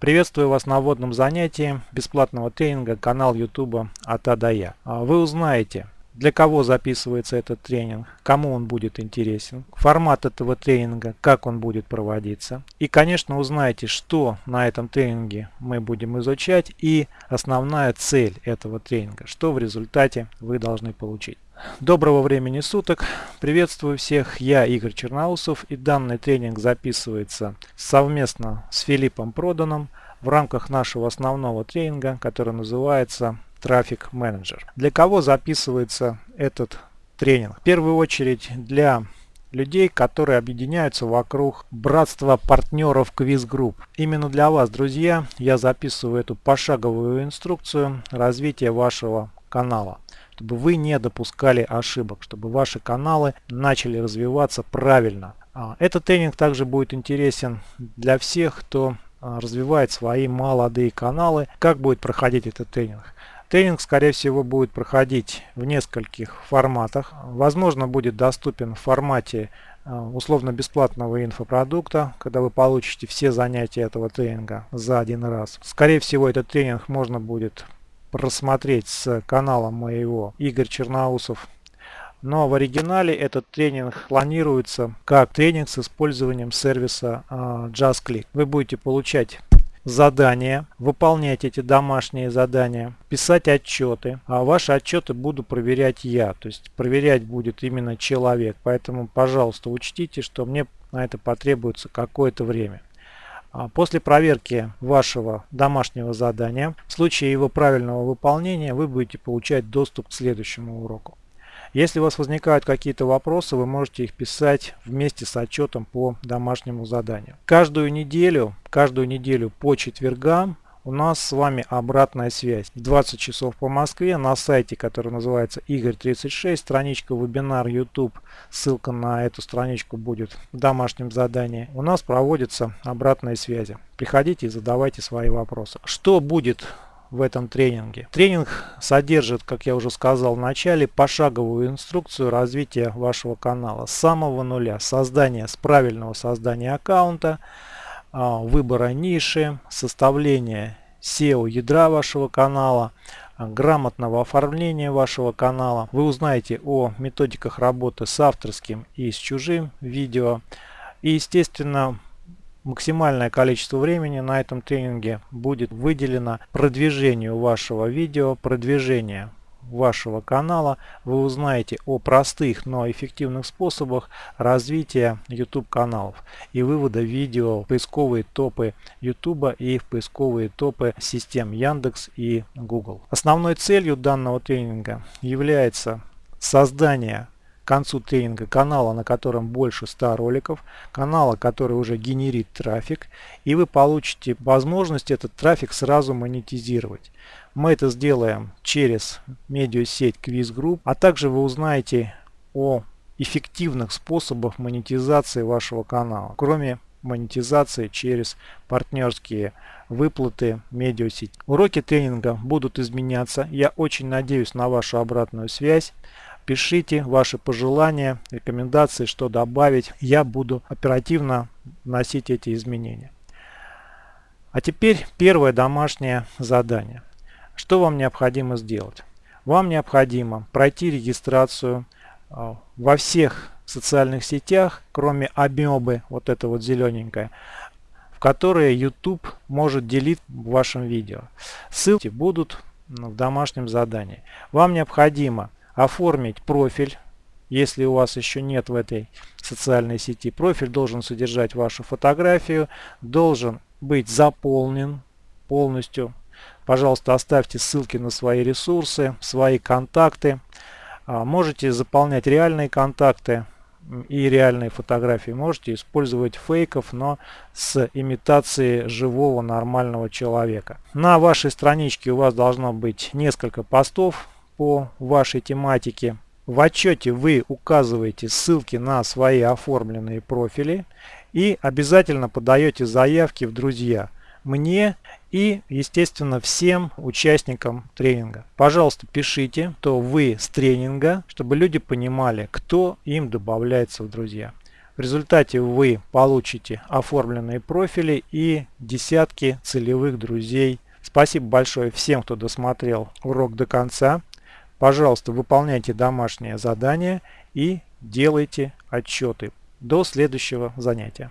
Приветствую вас на вводном занятии бесплатного тренинга канал YouTube от А до Я. Вы узнаете, для кого записывается этот тренинг, кому он будет интересен, формат этого тренинга, как он будет проводиться. И, конечно, узнаете, что на этом тренинге мы будем изучать и основная цель этого тренинга, что в результате вы должны получить. Доброго времени суток! Приветствую всех! Я Игорь Черноусов и данный тренинг записывается совместно с Филиппом Проданом в рамках нашего основного тренинга, который называется Traffic Manager. Для кого записывается этот тренинг? В первую очередь для людей, которые объединяются вокруг братства партнеров Quiz Group. Именно для вас, друзья, я записываю эту пошаговую инструкцию развития вашего канала чтобы вы не допускали ошибок, чтобы ваши каналы начали развиваться правильно. А, этот тренинг также будет интересен для всех, кто а, развивает свои молодые каналы. Как будет проходить этот тренинг? Тренинг, скорее всего, будет проходить в нескольких форматах. Возможно, будет доступен в формате а, условно-бесплатного инфопродукта, когда вы получите все занятия этого тренинга за один раз. Скорее всего, этот тренинг можно будет просмотреть с канала моего Игорь Черноусов. Но в оригинале этот тренинг планируется как тренинг с использованием сервиса а, JustClick. Вы будете получать задания, выполнять эти домашние задания, писать отчеты. А ваши отчеты буду проверять я, то есть проверять будет именно человек. Поэтому, пожалуйста, учтите, что мне на это потребуется какое-то время. А после проверки вашего домашнего задания, в случае его правильного выполнения, вы будете получать доступ к следующему уроку. Если у вас возникают какие-то вопросы, вы можете их писать вместе с отчетом по домашнему заданию. Каждую неделю, каждую неделю по четвергам у нас с вами обратная связь. В 20 часов по Москве на сайте, который называется Игорь36, страничка вебинар YouTube, ссылка на эту страничку будет в домашнем задании. У нас проводятся обратные связи. Приходите и задавайте свои вопросы. Что будет в этом тренинге. Тренинг содержит, как я уже сказал в начале, пошаговую инструкцию развития вашего канала с самого нуля. Создание с правильного создания аккаунта, а, выбора ниши, составления SEO ядра вашего канала, а, грамотного оформления вашего канала. Вы узнаете о методиках работы с авторским и с чужим видео. И естественно максимальное количество времени на этом тренинге будет выделено продвижению вашего видео, продвижению вашего канала. Вы узнаете о простых, но эффективных способах развития YouTube каналов и вывода видео в поисковые топы YouTube и в поисковые топы систем Яндекс и Google. Основной целью данного тренинга является создание концу тренинга канала, на котором больше 100 роликов, канала, который уже генерит трафик, и вы получите возможность этот трафик сразу монетизировать. Мы это сделаем через медиасеть Quiz Group, а также вы узнаете о эффективных способах монетизации вашего канала, кроме монетизации через партнерские выплаты медиасеть. Уроки тренинга будут изменяться. Я очень надеюсь на вашу обратную связь. Пишите ваши пожелания, рекомендации, что добавить. Я буду оперативно вносить эти изменения. А теперь первое домашнее задание. Что вам необходимо сделать? Вам необходимо пройти регистрацию а, во всех социальных сетях, кроме амебы, вот это вот зелененькое, в которые YouTube может делить в вашем видео. Ссылки будут в домашнем задании. Вам необходимо оформить профиль, если у вас еще нет в этой социальной сети. Профиль должен содержать вашу фотографию, должен быть заполнен полностью. Пожалуйста, оставьте ссылки на свои ресурсы, свои контакты. А, можете заполнять реальные контакты и реальные фотографии. Можете использовать фейков, но с имитацией живого нормального человека. На вашей страничке у вас должно быть несколько постов по вашей тематике. В отчете вы указываете ссылки на свои оформленные профили и обязательно подаете заявки в друзья мне и, естественно, всем участникам тренинга. Пожалуйста, пишите, то вы с тренинга, чтобы люди понимали, кто им добавляется в друзья. В результате вы получите оформленные профили и десятки целевых друзей. Спасибо большое всем, кто досмотрел урок до конца. Пожалуйста, выполняйте домашнее задание и делайте отчеты. До следующего занятия.